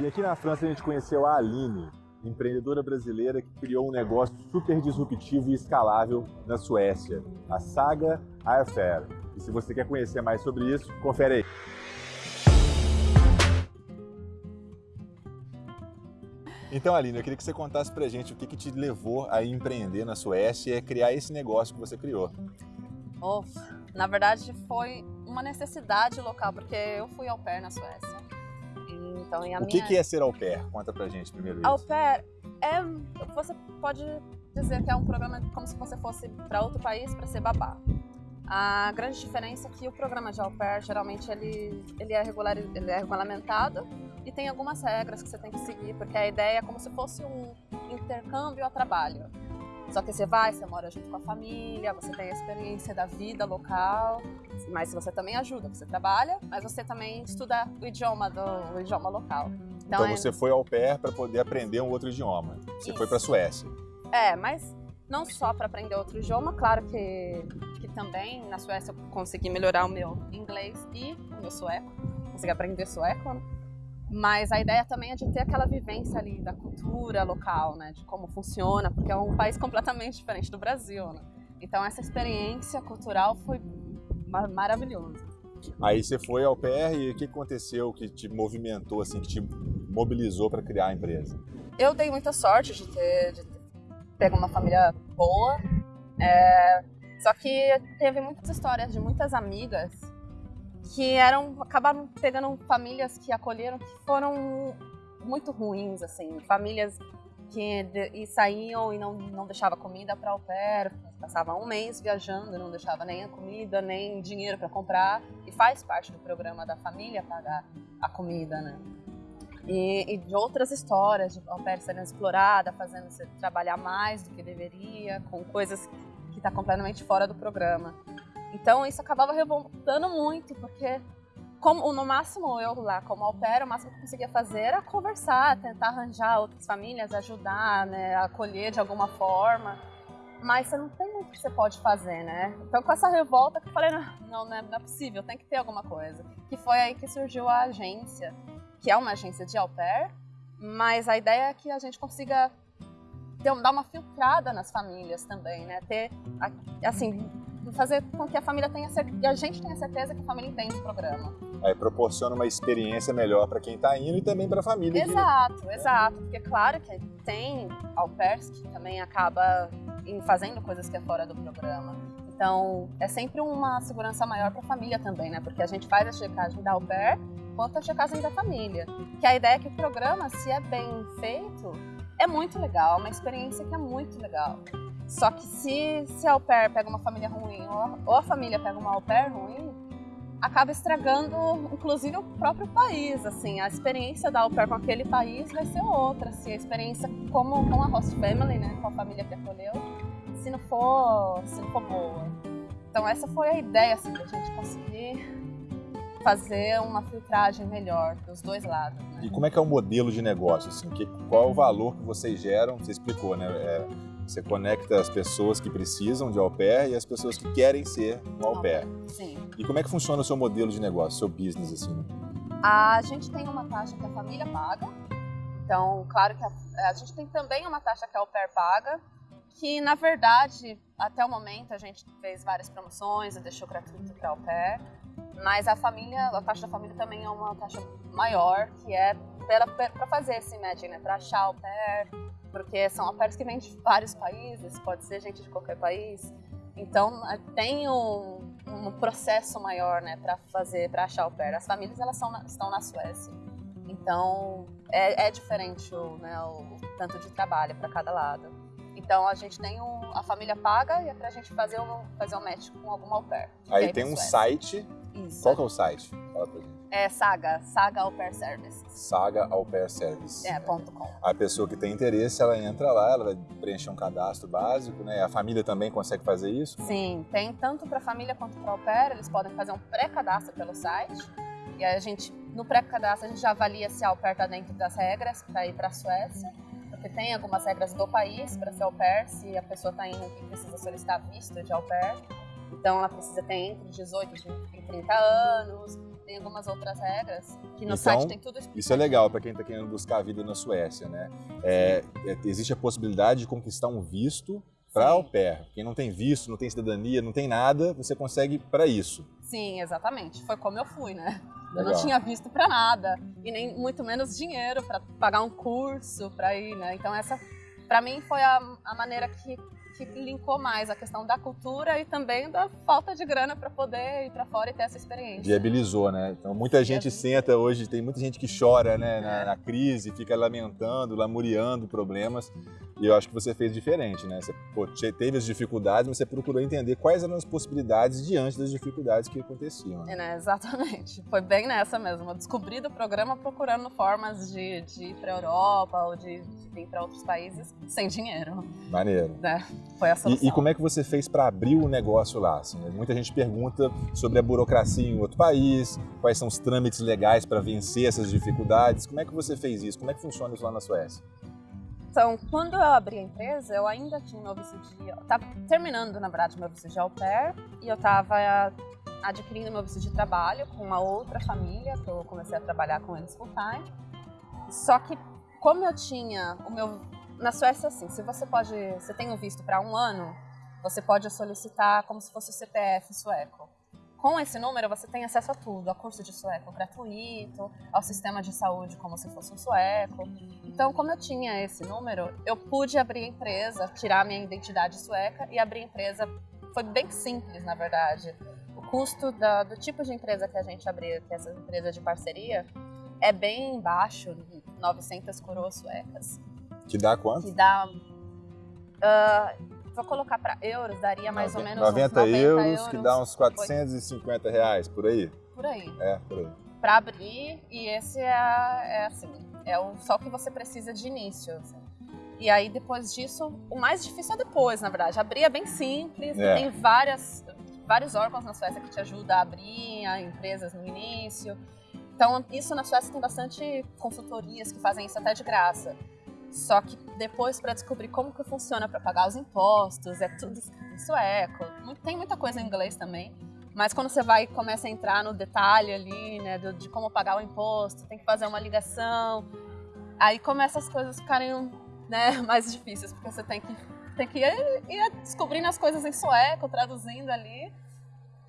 E aqui na França a gente conheceu a Aline, empreendedora brasileira que criou um negócio super disruptivo e escalável na Suécia, a Saga Airfare. E se você quer conhecer mais sobre isso, confere aí. Então, Aline, eu queria que você contasse pra gente o que, que te levou a empreender na Suécia e a criar esse negócio que você criou. Oh, na verdade, foi uma necessidade local, porque eu fui au pair na Suécia. Então, o que, que é ser au pair? Conta pra gente primeiro isso. Au pair é, você pode dizer que é um programa como se você fosse para outro país para ser babá. A grande diferença é que o programa de au pair, geralmente, ele, ele, é regular, ele é regulamentado e tem algumas regras que você tem que seguir, porque a ideia é como se fosse um intercâmbio a trabalho. Só que você vai, você mora junto com a família, você tem a experiência da vida local, mas você também ajuda, você trabalha, mas você também estuda o idioma do o idioma local. Então, então é... você foi ao pair para poder aprender um outro idioma. Você Isso. foi para a Suécia. É, mas não só para aprender outro idioma, claro que, que também na Suécia eu consegui melhorar o meu inglês e o meu sueco, consegui aprender sueco, né? Mas a ideia também é de ter aquela vivência ali da cultura local, né? De como funciona, porque é um país completamente diferente do Brasil, né? Então essa experiência cultural foi maravilhosa. Aí você foi ao PR e o que aconteceu que te movimentou, assim, que te mobilizou para criar a empresa? Eu dei muita sorte de ter, de ter pego uma família boa, é, só que teve muitas histórias de muitas amigas que eram acabaram pegando famílias que acolheram que foram muito ruins assim famílias que de, e saíam e não não deixava comida para o pair passava um mês viajando não deixava nem a comida nem dinheiro para comprar e faz parte do programa da família pagar a comida né? E, e de outras histórias de au pair sendo explorada fazendo você trabalhar mais do que deveria com coisas que está completamente fora do programa então isso acabava revoltando muito, porque como, no máximo eu lá como pair, o máximo que conseguia fazer era conversar, tentar arranjar outras famílias, ajudar, né, acolher de alguma forma. Mas você não tem muito que você pode fazer, né? Então com essa revolta que eu falei, não, não, é, não é possível, tem que ter alguma coisa. Que foi aí que surgiu a agência, que é uma agência de au pair, mas a ideia é que a gente consiga ter, dar uma filtrada nas famílias também, né? Ter, assim, fazer com que a família tenha certeza, a gente tenha certeza que a família entende o programa. Aí proporciona uma experiência melhor para quem está indo e também para a família. Exato, que... exato. Porque claro que tem au pairs que também acaba fazendo coisas que é fora do programa. Então, é sempre uma segurança maior para a família também, né? Porque a gente faz a checagem da au pair quanto a checagem da família. Que a ideia é que o programa, se é bem feito, é muito legal, é uma experiência que é muito legal. Só que se, se a au pair pega uma família ruim ou a, família pega uma au pair ruim, acaba estragando, inclusive, o próprio país. Assim, a experiência da au pair com aquele país vai ser outra. Assim, a experiência como com a host family, né, com a família que acolheu, se não for, se não for boa. Então essa foi a ideia, assim, da gente conseguir fazer uma filtragem melhor dos dois lados. Né? E como é que é o modelo de negócio? Assim, que, qual é o valor que vocês geram? Você explicou, né? É você conecta as pessoas que precisam de au pair e as pessoas que querem ser um au pair. Sim. E como é que funciona o seu modelo de negócio, seu business assim? A gente tem uma taxa que a família paga. Então, claro que a, a gente tem também uma taxa que a au pair paga, que na verdade, até o momento a gente fez várias promoções e deixou gratuito para au pair, mas a família, a taxa da família também é uma taxa maior, que é para fazer esse matching, né, para achar au pair, porque são au que vêm de vários países, pode ser gente de qualquer país. Então tem um, um processo maior, né, para fazer, para achar pair. As famílias elas são, estão na Suécia, então é, é diferente o, né, o, tanto de trabalho para cada lado. Então a gente tem um, a família paga e é para a gente fazer um, fazer um match com algum au pair. Aí tem um site. Isso. Qual que é o site? Fala pra gente. É Saga, Saga Au Pair Service. Saga Au Pair Service. É, ponto com. A pessoa que tem interesse, ela entra lá, ela vai preencher um cadastro básico, né? A família também consegue fazer isso? Sim, tem tanto para a família quanto para o au pair, eles podem fazer um pré-cadastro pelo site. E aí a gente, no pré-cadastro, a gente já avalia se a au pair está dentro das regras para ir para a Suécia. Porque tem algumas regras do país para ser au pair, se a pessoa está indo e precisa solicitar visto de au pair. Então ela precisa ter entre 18 e 30 anos, tem algumas outras regras que no Então, site tem tudo explicado. Isso é legal para quem está querendo buscar a vida na Suécia, né? É, é, existe a possibilidade de conquistar um visto para au pair. Quem não tem visto, não tem cidadania, não tem nada, você consegue para isso. Sim, exatamente. Foi como eu fui, né? Eu Legal. não tinha visto pra nada e nem muito menos dinheiro pra pagar um curso pra ir, né? Então essa, pra mim, foi a, a maneira que, que linkou mais a questão da cultura e também da falta de grana pra poder ir pra fora e ter essa experiência. Viabilizou, né? Então muita gente Viabilizou. senta hoje, tem muita gente que chora né, na, É. na crise, fica lamentando, lamuriando problemas. E eu acho que você fez diferente, né? Você pô, te- teve as dificuldades, mas você procurou entender quais eram as possibilidades diante das dificuldades que aconteciam. Né? É, né? Exatamente. Foi bem nessa mesmo. Eu descobri do programa procurando formas de, de ir pra Europa ou de, de vir pra outros países sem dinheiro, Maneiro. né? Foi a solução. E, e como é que você fez para abrir o negócio lá? assim, né? Muita gente pergunta sobre a burocracia em outro país, quais são os trâmites legais para vencer essas dificuldades. Como é que você fez isso? Como é que funciona isso lá na Suécia? Então, quando eu abri a empresa, eu ainda tinha meu visto de... Eu tava terminando, na verdade, meu visto de au pair e eu tava adquirindo meu visto de trabalho com uma outra família, que eu comecei a trabalhar com eles full time. Só que, como eu tinha o meu... Na Suécia, assim, se você pode... Você tem um visto para um ano, você pode solicitar como se fosse o CPF sueco. Com esse número, você tem acesso a tudo, a curso de sueco gratuito, ao sistema de saúde como se fosse um sueco. Então, como eu tinha esse número, eu pude abrir a empresa, tirar minha identidade sueca e abrir a empresa. Foi bem simples, na verdade. O custo da- do tipo de empresa que a gente abriu, que é essa empresa de parceria, é bem baixo, 900 coroas suecas, Que dá quanto? que dá... ah, vou colocar para euros, daria mais ou menos uns 90 90 euros, que dá uns 450 reais, por aí. por aí. É, por aí. para abrir e esse é, é assim, é o, só o que você precisa de início. assim. E aí depois disso, o mais difícil é depois, na verdade. Abrir é bem simples, É. tem várias, vários órgãos na Suécia que te ajudam a abrir a empresas no início. Então isso na Suécia tem bastante consultorias que fazem isso até de graça. Só que depois para descobrir como que funciona para pagar os impostos, é tudo escrito em sueco. Tem muita coisa em inglês também. Mas quando você vai e começa a entrar no detalhe ali, né, do- de como pagar o imposto, tem que fazer uma ligação, aí começa as coisas ficarem né, mais difíceis, porque você tem que, tem que ir, ir descobrindo as coisas em sueco, traduzindo ali.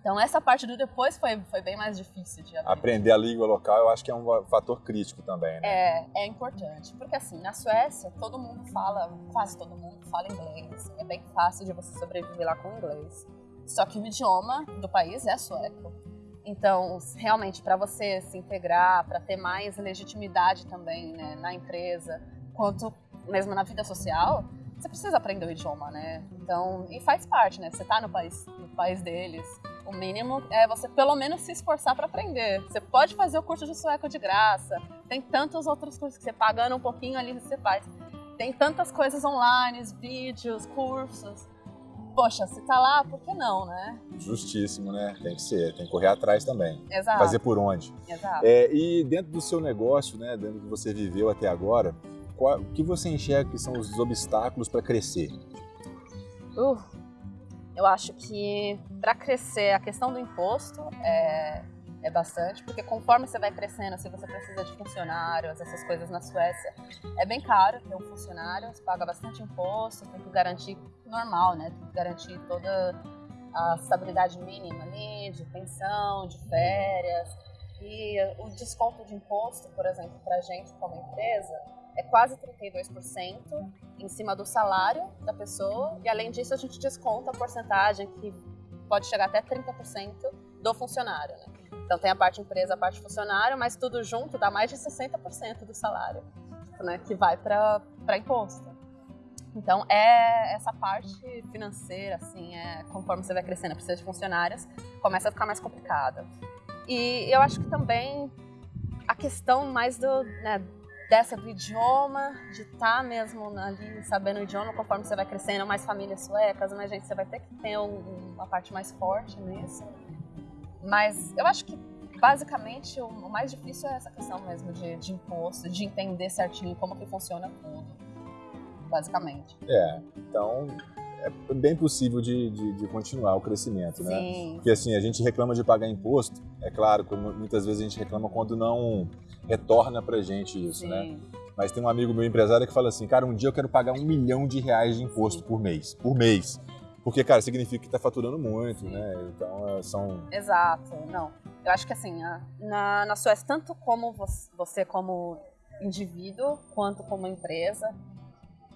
Então essa parte do depois foi, foi bem mais difícil de abrir. Aprender a língua local eu acho que é um fator crítico também, né? É, é importante, porque assim, na Suécia, todo mundo fala, quase todo mundo fala inglês, é bem fácil de você sobreviver lá com inglês. Só que o idioma do país é sueco. Então, realmente, para você se integrar, para ter mais legitimidade também né, na empresa, quanto mesmo na vida social, você precisa aprender o idioma, né? Então, e faz parte, né? Você tá no país, no país deles. O mínimo é você pelo menos se esforçar para aprender. Você pode fazer o curso de sueco de graça. Tem tantos outros cursos que você pagando um pouquinho ali você faz. Tem tantas coisas online, vídeos, cursos. Poxa, se tá lá, por que não, né? Justíssimo, né? Tem que ser, tem que correr atrás também. Exato. Fazer por onde? Exato. É, e dentro do seu negócio, né, dentro do que você viveu até agora, qual- o que você enxerga que são os obstáculos para crescer? Uh, eu acho que para crescer a questão do imposto é, é bastante, porque conforme você vai crescendo, se você precisa de funcionários, essas coisas na Suécia, é bem caro ter um funcionário, você paga bastante imposto, tem que garantir normal, né? Tem que garantir toda a estabilidade mínima ali, de pensão, de férias. E o desconto de imposto, por exemplo, para a gente como empresa, é quase 32% em cima do salário da pessoa. E além disso, a gente desconta a porcentagem que pode chegar até 30% do funcionário. Né? Então tem a parte empresa, a parte funcionário, mas tudo junto dá mais de 60% do salário né, que vai para imposto. Então é essa parte financeira, assim, é, conforme você vai crescendo, precisa de funcionários, começa a ficar mais complicada. E eu acho que também a questão mais do, né, dessa do idioma, de estar mesmo ali sabendo o idioma, conforme você vai crescendo, mais famílias suecas, mais gente, você vai ter que ter um- uma parte mais forte nisso. Mas eu acho que basicamente o, o mais difícil é essa questão mesmo de, de imposto, de entender certinho como que funciona tudo. Basicamente. É, então é bem possível de, de, de continuar o crescimento, né? Sim. Porque assim, a gente reclama de pagar imposto, é claro, muitas vezes a gente reclama quando não retorna pra gente isso, né? Sim. Mas tem um amigo meu empresário que fala assim, cara, um dia eu quero pagar um milhão de reais de imposto por mês. Por mês. Porque, cara, significa que está faturando muito, Sim. né? Então, é, são... Exato, não. Eu acho que assim, na, na Suécia, tanto como você, você como indivíduo, quanto como empresa,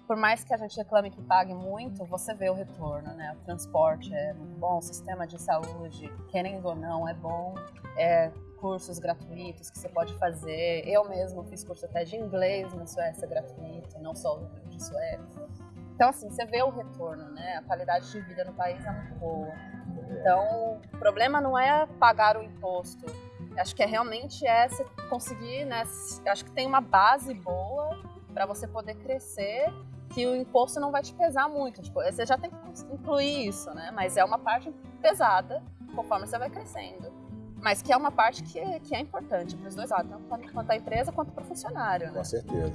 por mais que a gente reclame que pague muito, você vê o retorno, né? O transporte é muito bom, o sistema de saúde, querendo ou não, é bom. É, cursos gratuitos que você pode fazer. Eu mesmo fiz curso até de inglês na Suécia gratuito, não só o de sueco. Então, assim, você vê o retorno, né? A qualidade de vida no país é muito boa. Então, o problema não é pagar o imposto. Acho que é realmente é você conseguir, né? Acho que tem uma base boa para você poder crescer, que o imposto não vai te pesar muito. Tipo, você já tem que incluir isso, né? Mas é uma parte pesada conforme você vai crescendo. Mas que é uma parte que é, que é importante para os dois lados, tanto quanto a empresa quanto para o funcionário, né? Com certeza.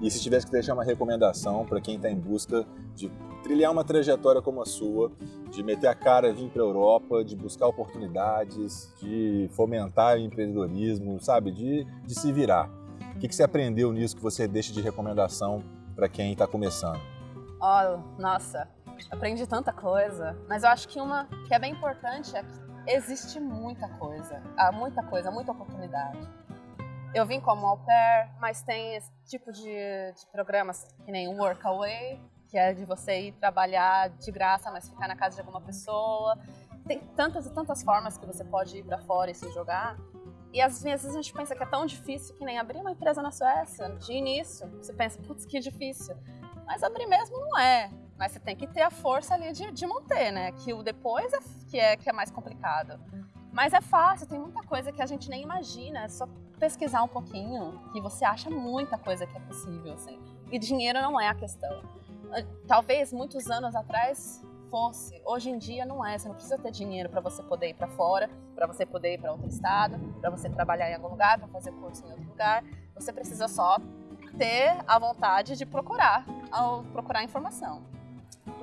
E se tivesse que deixar uma recomendação para quem está em busca de trilhar uma trajetória como a sua, de meter a cara vir para a Europa, de buscar oportunidades, de fomentar o empreendedorismo, sabe? De, de se virar. O que, que você aprendeu nisso que você deixa de recomendação para quem está começando? Ó, nossa, aprendi tanta coisa. Mas eu acho que uma que é bem importante é que existe muita coisa. Há muita coisa, muita oportunidade. Eu vim como au pair, mas tem esse tipo de, de programas que nem o Workaway, que é de você ir trabalhar de graça, mas ficar na casa de alguma pessoa. Tem tantas e tantas formas que você pode ir para fora e se jogar. E às vezes a gente pensa que é tão difícil que nem abrir uma empresa na Suécia, de início. Você pensa, putz, que difícil. Mas abrir mesmo não é. Mas você tem que ter a força ali de, de manter, né? Que o depois é que, é que é mais complicado. Mas é fácil, tem muita coisa que a gente nem imagina. É só pesquisar um pouquinho que você acha muita coisa que é possível, assim. E dinheiro não é a questão. Talvez muitos anos atrás fosse. Hoje em dia não é. Você não precisa ter dinheiro para você poder ir para fora, para você poder ir para outro estado, para você trabalhar em algum lugar, para fazer curso em outro lugar. Você precisa só ter a vontade de procurar, ao procurar informação.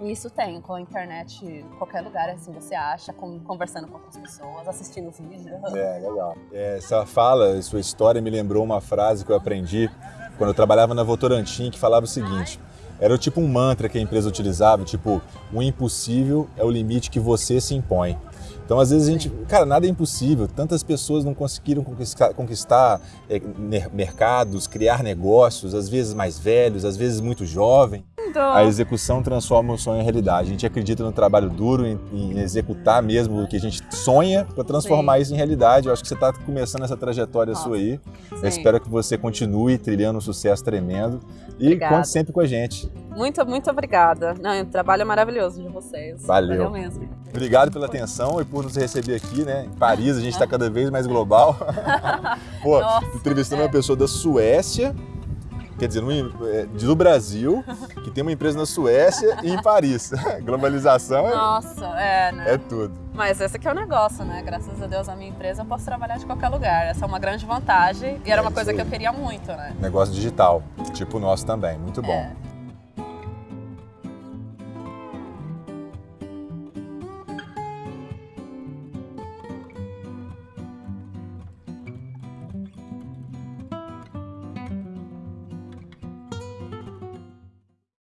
E isso tem com a internet, qualquer lugar assim você acha, conversando com outras pessoas, assistindo vídeos. É, legal. É, essa fala, sua história me lembrou uma frase que eu aprendi quando eu trabalhava na Votorantim, que falava o seguinte: era tipo um mantra que a empresa utilizava, tipo, o impossível é o limite que você se impõe. Então, às vezes a gente, cara, nada é impossível. Tantas pessoas não conseguiram conquistar, conquistar é, mer- mercados, criar negócios, às vezes mais velhos, às vezes muito jovem. A execução transforma o sonho em realidade. A gente acredita no trabalho duro, em, em executar mesmo o que a gente sonha para transformar Sim. isso em realidade. Eu acho que você está começando essa trajetória Nossa, sua aí. Eu Sim. espero que você continue trilhando um sucesso tremendo. E Obrigada. conte sempre com a gente. Muito, muito obrigada. Não, o trabalho é maravilhoso de vocês. Valeu. mesmo. Obrigado pela atenção e por nos receber aqui, né? Em Paris, a gente está cada vez mais global. Pô, Nossa, entrevistando é. uma pessoa da Suécia, quer dizer, no- é, do Brasil, que tem uma empresa na Suécia e em Paris. Globalização é- Nossa, é, né? é tudo. Mas esse aqui é o negócio, né? Graças a Deus, a minha empresa eu posso trabalhar de qualquer lugar. Essa é uma grande vantagem e era É uma coisa que eu queria muito, né? Negócio digital, tipo o nosso também, muito bom. É.